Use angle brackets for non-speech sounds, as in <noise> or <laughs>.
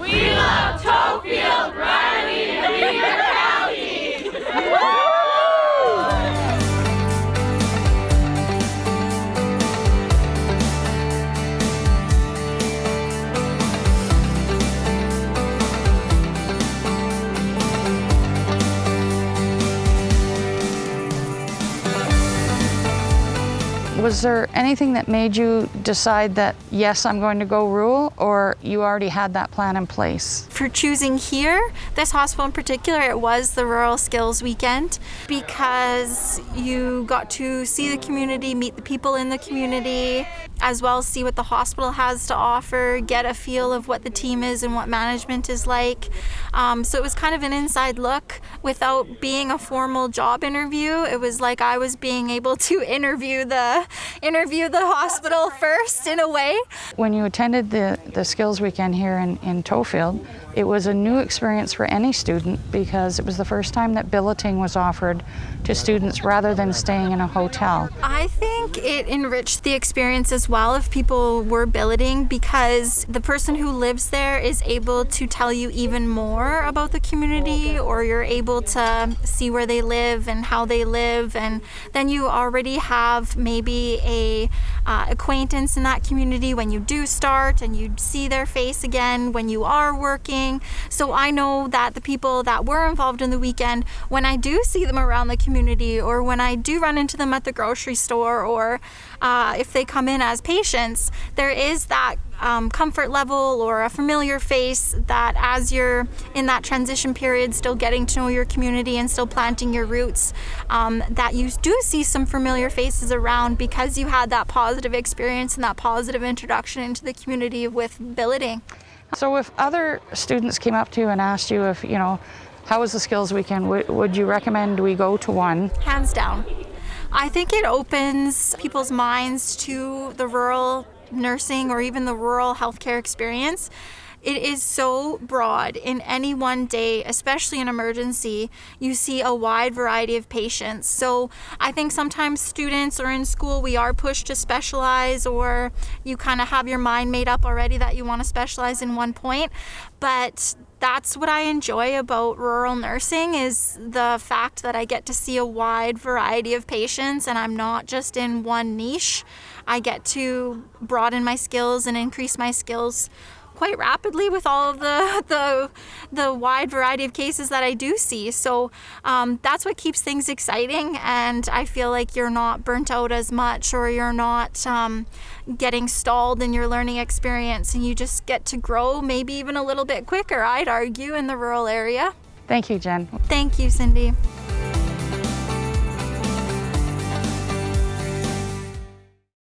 We Was there anything that made you decide that, yes, I'm going to go rural, or you already had that plan in place? For choosing here, this hospital in particular, it was the Rural Skills Weekend because you got to see the community, meet the people in the community, as well as see what the hospital has to offer, get a feel of what the team is and what management is like. Um, so it was kind of an inside look without being a formal job interview. It was like I was being able to <laughs> interview the interview the hospital first in a way. When you attended the, the Skills Weekend here in, in Tofield, it was a new experience for any student because it was the first time that billeting was offered to students rather than staying in a hotel. I think it enriched the experience as well if people were billeting because the person who lives there is able to tell you even more about the community or you're able to see where they live and how they live and then you already have maybe a uh, acquaintance in that community when you do start and you see their face again when you are working. So I know that the people that were involved in the weekend, when I do see them around the community or when I do run into them at the grocery store or uh, if they come in as patients, there is that um, comfort level or a familiar face that as you're in that transition period, still getting to know your community and still planting your roots, um, that you do see some familiar faces around because you had that positive experience and that positive introduction into the community with billeting. So if other students came up to you and asked you if, you know, how was the skills weekend, would, would you recommend we go to one? Hands down. I think it opens people's minds to the rural nursing or even the rural healthcare experience. It is so broad. In any one day, especially in emergency, you see a wide variety of patients. So I think sometimes students or in school, we are pushed to specialize or you kind of have your mind made up already that you want to specialize in one point. But that's what I enjoy about rural nursing is the fact that I get to see a wide variety of patients and I'm not just in one niche. I get to broaden my skills and increase my skills quite rapidly with all of the, <laughs> the, the wide variety of cases that I do see. So um, that's what keeps things exciting and I feel like you're not burnt out as much or you're not um, getting stalled in your learning experience and you just get to grow maybe even a little bit quicker, I'd argue, in the rural area. Thank you, Jen. Thank you, Cindy.